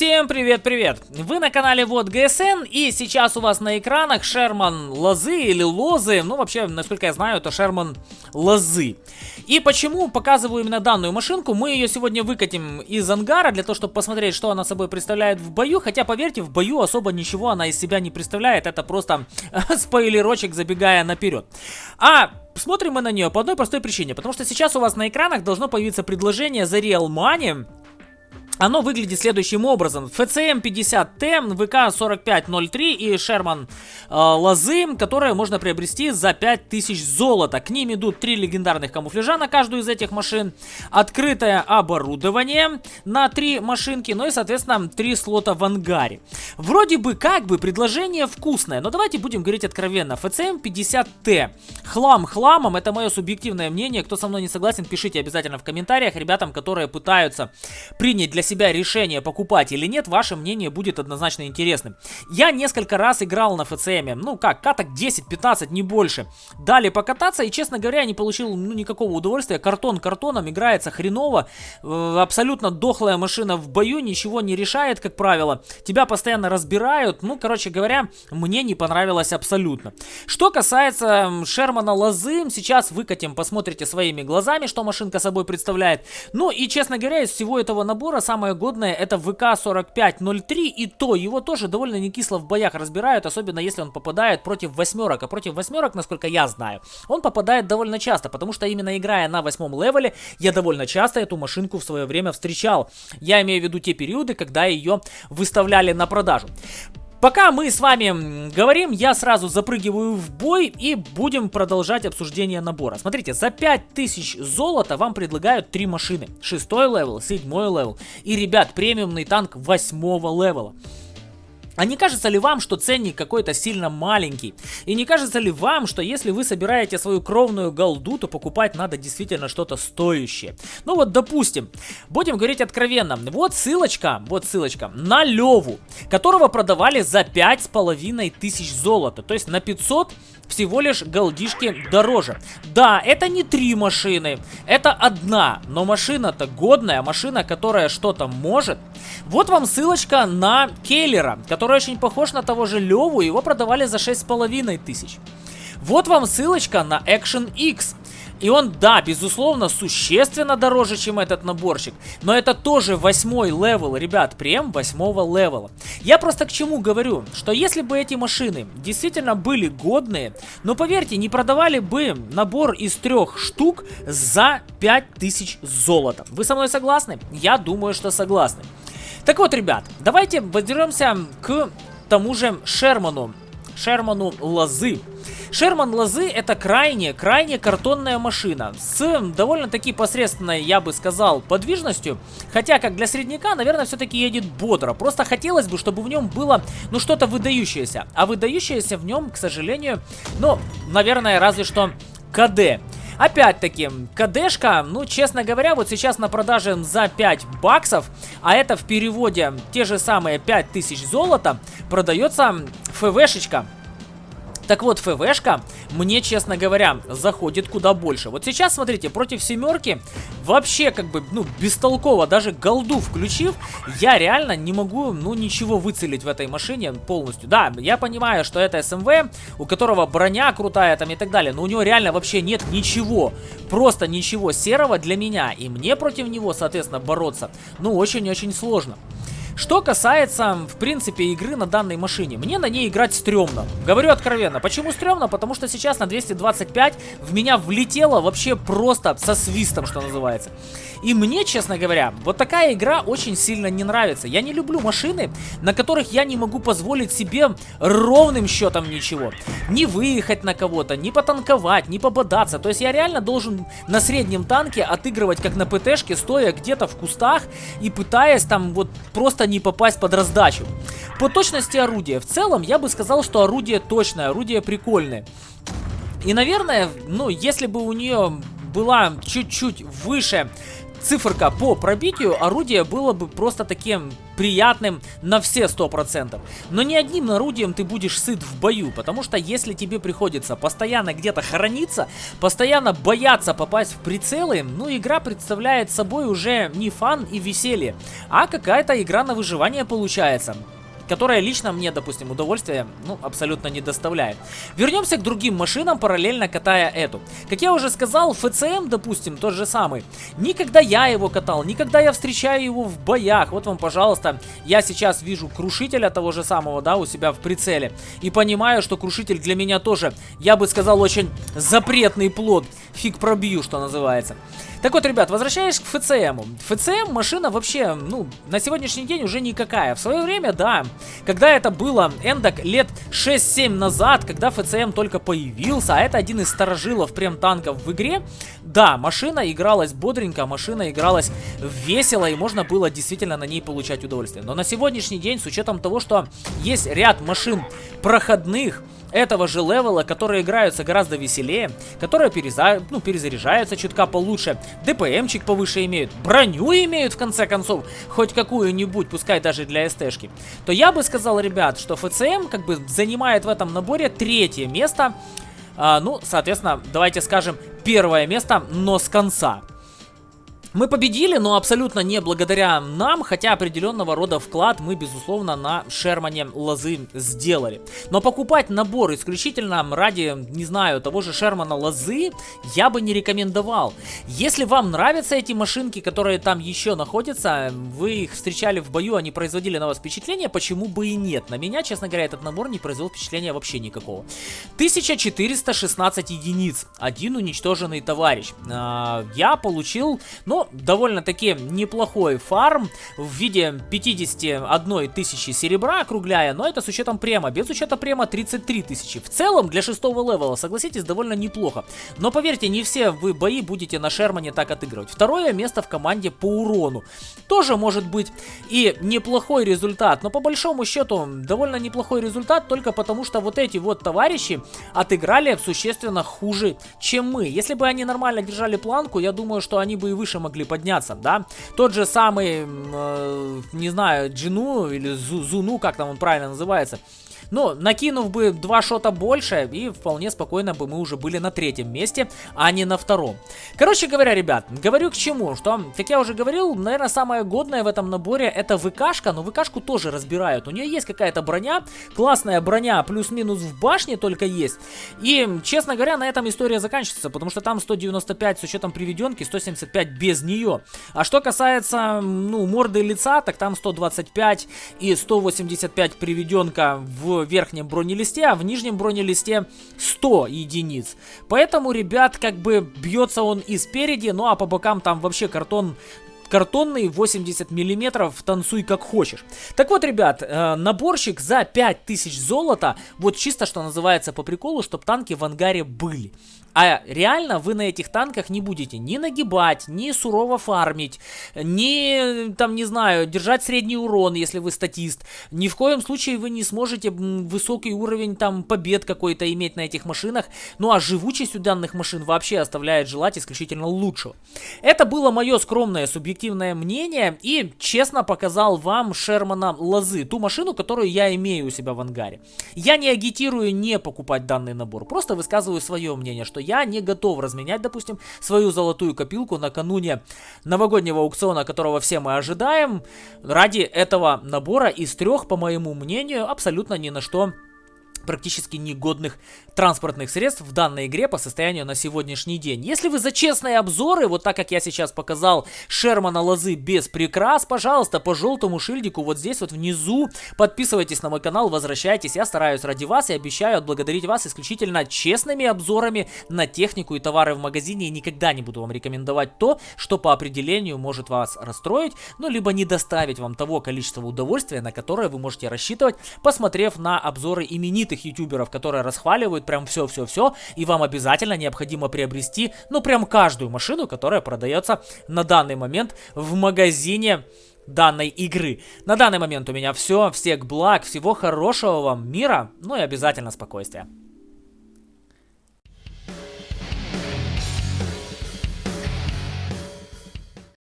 Всем привет-привет! Вы на канале Вот ГСН и сейчас у вас на экранах Шерман Лозы или Лозы, ну вообще, насколько я знаю, это Шерман Лозы. И почему показываю именно данную машинку, мы ее сегодня выкатим из ангара для того, чтобы посмотреть, что она собой представляет в бою, хотя поверьте, в бою особо ничего она из себя не представляет, это просто спойлерочек забегая наперед. А Смотрим мы на нее по одной простой причине, потому что сейчас у вас на экранах должно появиться предложение за Real Money оно выглядит следующим образом. FCM 50T, ВК 4503 и Sherman э, лозы, которые можно приобрести за 5000 золота. К ним идут три легендарных камуфляжа на каждую из этих машин, открытое оборудование на три машинки, ну и, соответственно, три слота в ангаре. Вроде бы как бы предложение вкусное, но давайте будем говорить откровенно. FCM 50T. Хлам хламом, это мое субъективное мнение. Кто со мной не согласен, пишите обязательно в комментариях ребятам, которые пытаются принять для себя решение, покупать или нет, ваше мнение будет однозначно интересным. Я несколько раз играл на ФЦМ, ну как, каток 10-15, не больше. Дали покататься, и, честно говоря, не получил ну, никакого удовольствия. Картон картоном играется хреново, э, абсолютно дохлая машина в бою, ничего не решает, как правило. Тебя постоянно разбирают, ну, короче говоря, мне не понравилось абсолютно. Что касается Шермана Лозы, сейчас выкатим, посмотрите своими глазами, что машинка собой представляет. Ну и, честно говоря, из всего этого набора самое годное это ВК-4503, и то его тоже довольно не кисло в боях разбирают, особенно если он попадает против восьмерок. А против восьмерок, насколько я знаю, он попадает довольно часто, потому что именно играя на восьмом level е, я довольно часто эту машинку в свое время встречал. Я имею в виду те периоды, когда ее выставляли на продажу. Пока мы с вами говорим, я сразу запрыгиваю в бой и будем продолжать обсуждение набора. Смотрите, за 5000 золота вам предлагают три машины. Шестой level, седьмой level и, ребят, премиумный танк восьмого левела. А не кажется ли вам, что ценник какой-то сильно маленький? И не кажется ли вам, что если вы собираете свою кровную голду, то покупать надо действительно что-то стоящее? Ну вот, допустим, будем говорить откровенно. Вот ссылочка, вот ссылочка на Леву, которого продавали за 5,5 тысяч золота. То есть на 500 всего лишь голдишки дороже. Да, это не три машины, это одна, но машина-то годная, машина, которая что-то может. Вот вам ссылочка на Keiler а, который очень похож на того же Леву, его продавали за 6,5 тысяч. Вот вам ссылочка на Action X. И он, да, безусловно, существенно дороже, чем этот наборчик. Но это тоже восьмой level, ребят, прям восьмого level а. Я просто к чему говорю, что если бы эти машины действительно были годные, но поверьте, не продавали бы набор из трех штук за 5000 золота. Вы со мной согласны? Я думаю, что согласны. Так вот, ребят, давайте вернемся к тому же Шерману. Шерману Лозы. Шерман Лозы это крайне, крайне картонная машина с довольно-таки посредственной, я бы сказал, подвижностью. Хотя, как для средняка, наверное, все-таки едет бодро. Просто хотелось бы, чтобы в нем было, ну, что-то выдающееся. А выдающееся в нем, к сожалению, ну, наверное, разве что КД. Опять-таки, КДшка, ну, честно говоря, вот сейчас на продаже за 5 баксов, а это в переводе те же самые 5000 золота, продается ФВшечка так вот, ФВшка мне, честно говоря, заходит куда больше. Вот сейчас, смотрите, против семерки вообще как бы, ну, бестолково, даже голду включив, я реально не могу, ну, ничего выцелить в этой машине полностью. Да, я понимаю, что это СМВ, у которого броня крутая там и так далее, но у него реально вообще нет ничего, просто ничего серого для меня, и мне против него, соответственно, бороться, ну, очень-очень сложно. Что касается, в принципе, игры на данной машине, мне на ней играть стрёмно. Говорю откровенно. Почему стрёмно? Потому что сейчас на 225 в меня влетело вообще просто со свистом, что называется. И мне, честно говоря, вот такая игра очень сильно не нравится. Я не люблю машины, на которых я не могу позволить себе ровным счетом ничего. Не выехать на кого-то, не потанковать, не пободаться. То есть я реально должен на среднем танке отыгрывать как на ПТшке, стоя где-то в кустах и пытаясь там вот просто не попасть под раздачу. По точности орудия. В целом, я бы сказал, что орудие точное, орудие прикольное. И, наверное, ну, если бы у нее была чуть-чуть выше циферка по пробитию орудия было бы просто таким приятным на все 100%. Но ни одним орудием ты будешь сыт в бою, потому что если тебе приходится постоянно где-то хорониться, постоянно бояться попасть в прицелы, ну игра представляет собой уже не фан и веселье, а какая-то игра на выживание получается которая лично мне, допустим, удовольствия, ну, абсолютно не доставляет. Вернемся к другим машинам, параллельно катая эту. Как я уже сказал, ФЦМ, допустим, тот же самый. Никогда я его катал, никогда я встречаю его в боях. Вот вам, пожалуйста, я сейчас вижу крушителя того же самого, да, у себя в прицеле. И понимаю, что крушитель для меня тоже, я бы сказал, очень запретный плод. Фиг пробью, что называется. Так вот, ребят, возвращаясь к ФЦМу. ФЦМ машина вообще, ну, на сегодняшний день уже никакая. В свое время, да, когда это было эндок лет 6-7 назад, когда ФЦМ только появился, а это один из старожилов прем танков в игре, да, машина игралась бодренько, машина игралась весело, и можно было действительно на ней получать удовольствие. Но на сегодняшний день, с учетом того, что есть ряд машин проходных, этого же левела, которые играются гораздо веселее, которые переза... ну, перезаряжаются чутка получше, ДПМчик повыше имеют, броню имеют в конце концов, хоть какую-нибудь, пускай даже для СТшки, то я бы сказал, ребят, что ФЦМ как бы занимает в этом наборе третье место, а, ну, соответственно, давайте скажем, первое место, но с конца. Мы победили, но абсолютно не благодаря нам, хотя определенного рода вклад мы, безусловно, на Шермане Лозы сделали. Но покупать набор исключительно ради, не знаю, того же Шермана Лозы я бы не рекомендовал. Если вам нравятся эти машинки, которые там еще находятся, вы их встречали в бою, они производили на вас впечатление, почему бы и нет? На меня, честно говоря, этот набор не произвел впечатления вообще никакого. 1416 единиц, один уничтоженный товарищ. А, я получил, ну, довольно-таки неплохой фарм в виде 51 тысячи серебра, округляя, но это с учетом према. Без учета према 33 тысячи. В целом, для шестого левела, согласитесь, довольно неплохо. Но поверьте, не все вы бои будете на Шермане так отыгрывать. Второе место в команде по урону. Тоже может быть и неплохой результат, но по большому счету довольно неплохой результат только потому, что вот эти вот товарищи отыграли существенно хуже, чем мы. Если бы они нормально держали планку, я думаю, что они бы и выше могли могли подняться, да. Тот же самый, э, не знаю, Джину или Зуну, как там он правильно называется, ну, накинув бы два шота больше, и вполне спокойно бы мы уже были на третьем месте, а не на втором. Короче говоря, ребят, говорю к чему, что, как я уже говорил, наверное, самое годное в этом наборе это ВКшка, но ВКшку тоже разбирают. У нее есть какая-то броня, классная броня, плюс-минус в башне только есть. И, честно говоря, на этом история заканчивается, потому что там 195 с учетом приведенки, 175 без нее. А что касается, ну, морды лица, так там 125 и 185 приведенка в верхнем бронелисте, а в нижнем бронелисте 100 единиц. Поэтому, ребят, как бы бьется он и спереди, ну а по бокам там вообще картон картонный 80 миллиметров, танцуй как хочешь. Так вот, ребят, э, наборщик за 5000 золота, вот чисто что называется по приколу, чтобы танки в ангаре были. А реально вы на этих танках не будете ни нагибать, ни сурово фармить, ни, там, не знаю, держать средний урон, если вы статист. Ни в коем случае вы не сможете высокий уровень там побед какой-то иметь на этих машинах. Ну а живучесть у данных машин вообще оставляет желать исключительно лучшего. Это было мое скромное субъективное мнение и честно показал вам Шермана Лозы, ту машину, которую я имею у себя в ангаре. Я не агитирую не покупать данный набор, просто высказываю свое мнение, что я не готов разменять, допустим, свою золотую копилку накануне новогоднего аукциона, которого все мы ожидаем, ради этого набора из трех, по моему мнению, абсолютно ни на что практически негодных транспортных средств в данной игре по состоянию на сегодняшний день. Если вы за честные обзоры, вот так как я сейчас показал Шермана Лозы без прикрас, пожалуйста, по желтому шильдику вот здесь вот внизу. Подписывайтесь на мой канал, возвращайтесь, я стараюсь ради вас и обещаю отблагодарить вас исключительно честными обзорами на технику и товары в магазине. И никогда не буду вам рекомендовать то, что по определению может вас расстроить, ну либо не доставить вам того количества удовольствия, на которое вы можете рассчитывать, посмотрев на обзоры именитых знаменитых ютуберов, которые расхваливают прям все-все-все, и вам обязательно необходимо приобрести, ну, прям каждую машину, которая продается на данный момент в магазине данной игры. На данный момент у меня все. Всех благ, всего хорошего вам мира, ну и обязательно спокойствия.